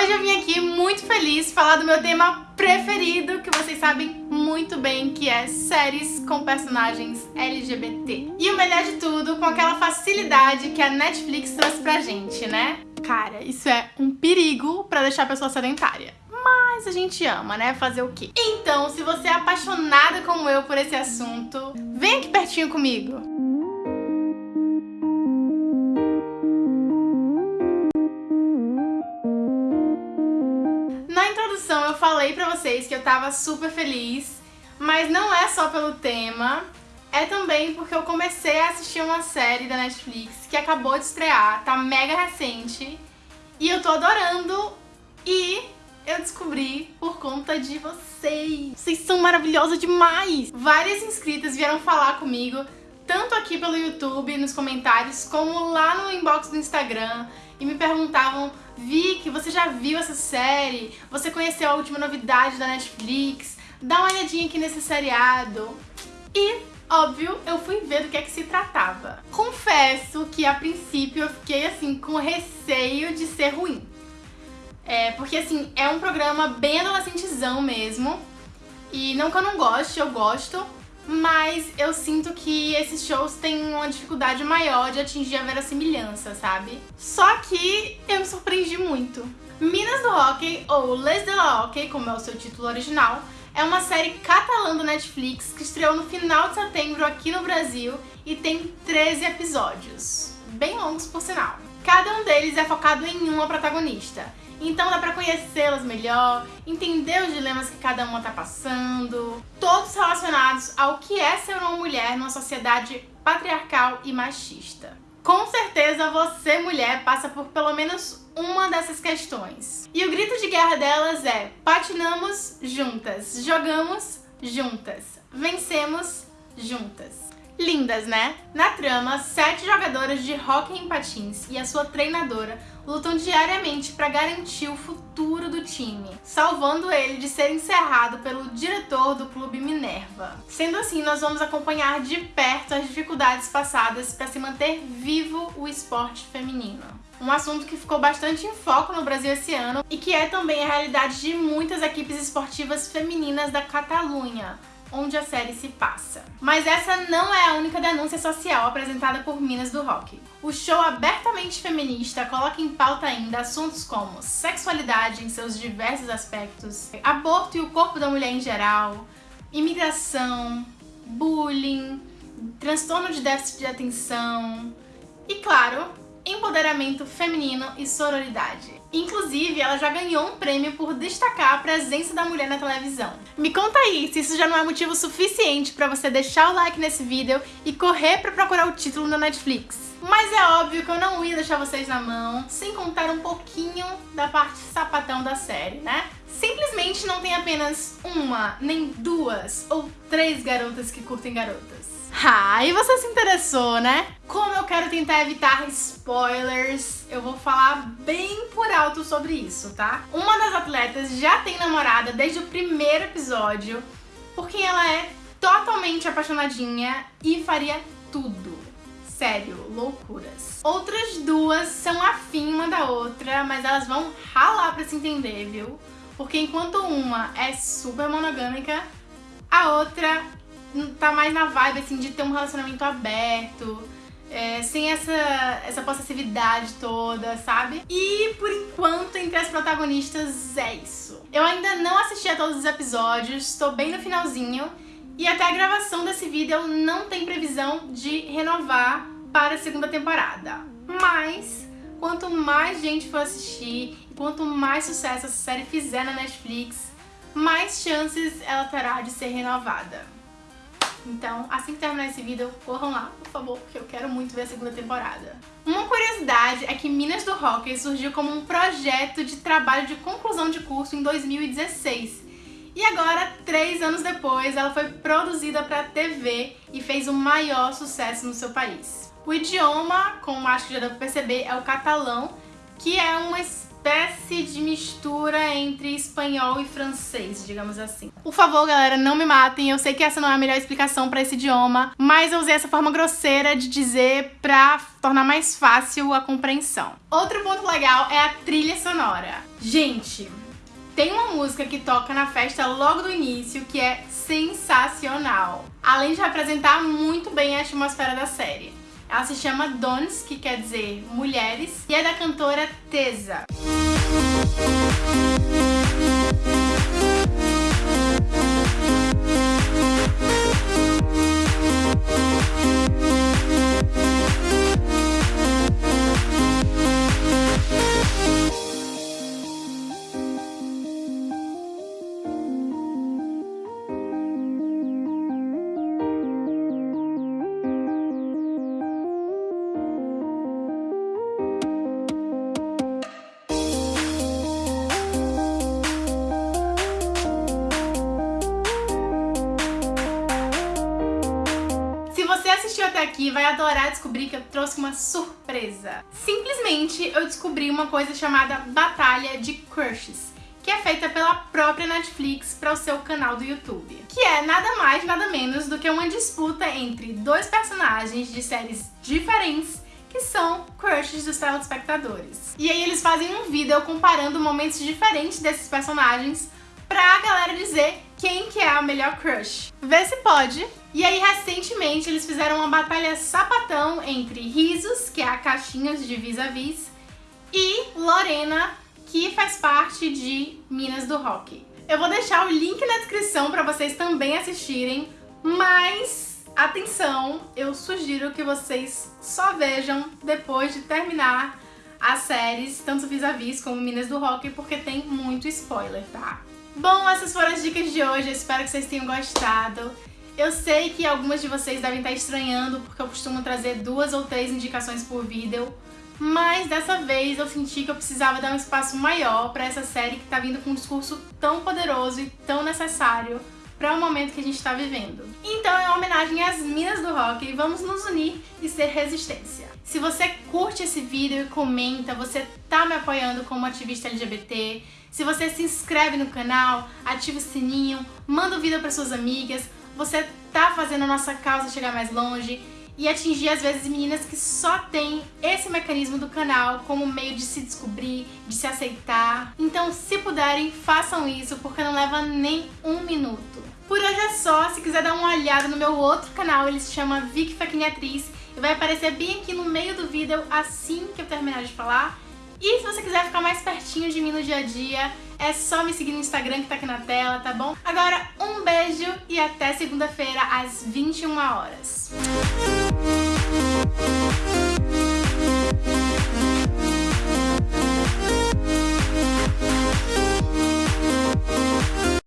Hoje eu vim aqui muito feliz falar do meu tema preferido, que vocês sabem muito bem que é séries com personagens LGBT. E o melhor de tudo, com aquela facilidade que a Netflix trouxe pra gente, né? Cara, isso é um perigo pra deixar a pessoa sedentária. Mas a gente ama, né? Fazer o quê? Então, se você é apaixonada como eu por esse assunto, vem aqui pertinho comigo. Falei pra vocês que eu tava super feliz, mas não é só pelo tema, é também porque eu comecei a assistir uma série da Netflix que acabou de estrear, tá mega recente, e eu tô adorando, e eu descobri por conta de vocês. Vocês são maravilhosos demais! Várias inscritas vieram falar comigo, tanto aqui pelo YouTube, nos comentários, como lá no inbox do Instagram, e me perguntavam, Vicky, você já viu essa série? Você conheceu a última novidade da Netflix? Dá uma olhadinha aqui nesse seriado. E, óbvio, eu fui ver do que é que se tratava. Confesso que a princípio eu fiquei assim com receio de ser ruim. É, porque assim, é um programa bem adolescentezão mesmo. E não que eu não goste, eu gosto. Mas eu sinto que esses shows têm uma dificuldade maior de atingir a verossimilhança, sabe? Só que eu me surpreendi muito. Minas do Hockey, ou Les de la Hockey, como é o seu título original, é uma série catalã do Netflix que estreou no final de setembro aqui no Brasil e tem 13 episódios. Bem longos, por sinal. Cada um deles é focado em uma protagonista. Então dá pra conhecê-las melhor, entender os dilemas que cada uma tá passando, todos relacionados ao que é ser uma mulher numa sociedade patriarcal e machista. Com certeza você, mulher, passa por pelo menos uma dessas questões. E o grito de guerra delas é patinamos juntas, jogamos juntas, vencemos juntas. Lindas, né? Na trama, sete jogadoras de hóquei em patins e a sua treinadora lutam diariamente para garantir o futuro do time, salvando ele de ser encerrado pelo diretor do clube Minerva. Sendo assim, nós vamos acompanhar de perto as dificuldades passadas para se manter vivo o esporte feminino. Um assunto que ficou bastante em foco no Brasil esse ano e que é também a realidade de muitas equipes esportivas femininas da Catalunha, onde a série se passa. Mas essa não é a única denúncia social apresentada por Minas do Rock. O show abertamente feminista coloca em pauta ainda assuntos como sexualidade em seus diversos aspectos, aborto e o corpo da mulher em geral, imigração, bullying, transtorno de déficit de atenção e, claro, empoderamento feminino e sororidade. Inclusive, ela já ganhou um prêmio por destacar a presença da mulher na televisão. Me conta aí se isso já não é motivo suficiente pra você deixar o like nesse vídeo e correr pra procurar o título na Netflix. Mas é óbvio que eu não ia deixar vocês na mão sem contar um pouquinho da parte sapatão da série, né? Simplesmente não tem apenas uma, nem duas ou três garotas que curtem garotas. Ah, e você se interessou, né? Como eu quero tentar evitar spoilers, eu vou falar bem por alto sobre isso, tá? Uma das atletas já tem namorada desde o primeiro episódio, porque ela é totalmente apaixonadinha e faria tudo. Sério, loucuras. Outras duas são afim uma da outra, mas elas vão ralar pra se entender, viu? Porque enquanto uma é super monogâmica, a outra tá mais na vibe, assim, de ter um relacionamento aberto, é, sem essa, essa possessividade toda, sabe? E, por enquanto, entre as protagonistas, é isso. Eu ainda não assisti a todos os episódios, estou bem no finalzinho, e até a gravação desse vídeo não tem previsão de renovar para a segunda temporada. Mas, quanto mais gente for assistir, e quanto mais sucesso essa série fizer na Netflix, mais chances ela terá de ser renovada. Então, assim que terminar esse vídeo, corram lá, por favor, porque eu quero muito ver a segunda temporada. Uma curiosidade é que Minas do Hockey surgiu como um projeto de trabalho de conclusão de curso em 2016. E agora, três anos depois, ela foi produzida para TV e fez o maior sucesso no seu país. O idioma, como acho que já deu pra perceber, é o catalão, que é uma espécie de mistura entre espanhol e francês, digamos assim. Por favor, galera, não me matem. Eu sei que essa não é a melhor explicação para esse idioma, mas eu usei essa forma grosseira de dizer pra tornar mais fácil a compreensão. Outro ponto legal é a trilha sonora. Gente, tem uma música que toca na festa logo do início que é sensacional, além de representar muito bem a atmosfera da série. Ela se chama Dons, que quer dizer mulheres, e é da cantora Tesa. Assistiu até aqui vai adorar descobrir que eu trouxe uma surpresa. Simplesmente eu descobri uma coisa chamada Batalha de Crushes, que é feita pela própria Netflix para o seu canal do YouTube. Que é nada mais, nada menos do que uma disputa entre dois personagens de séries diferentes que são crushes dos telespectadores. E aí eles fazem um vídeo comparando momentos diferentes desses personagens pra galera dizer quem que é a melhor crush. Vê se pode. E aí, recentemente, eles fizeram uma batalha sapatão entre Risos, que é a caixinhas de vis-a-vis, -vis, e Lorena, que faz parte de Minas do Rock. Eu vou deixar o link na descrição para vocês também assistirem, mas atenção, eu sugiro que vocês só vejam depois de terminar as séries, tanto vis-a-vis -vis como Minas do Rock, porque tem muito spoiler, tá? Bom, essas foram as dicas de hoje, eu espero que vocês tenham gostado. Eu sei que algumas de vocês devem estar estranhando porque eu costumo trazer duas ou três indicações por vídeo, mas dessa vez eu senti que eu precisava dar um espaço maior para essa série que está vindo com um discurso tão poderoso e tão necessário para o momento que a gente está vivendo. Então, em homenagem às minas do rock, vamos nos unir e ser resistência. Se você curte esse vídeo e comenta, você tá me apoiando como ativista LGBT, se você se inscreve no canal, ativa o sininho, manda o vídeo para suas amigas, você tá fazendo a nossa causa chegar mais longe e atingir às vezes meninas que só têm esse mecanismo do canal como meio de se descobrir, de se aceitar. Então, se puderem, façam isso, porque não leva nem um minuto. Por hoje é só, se quiser dar uma olhada no meu outro canal, ele se chama Vicky Atriz e vai aparecer bem aqui no meio do vídeo assim que eu terminar de falar. E se você quiser ficar mais pertinho de mim no dia a dia, é só me seguir no Instagram que tá aqui na tela, tá bom? Agora, um beijo e até segunda-feira às 21 horas.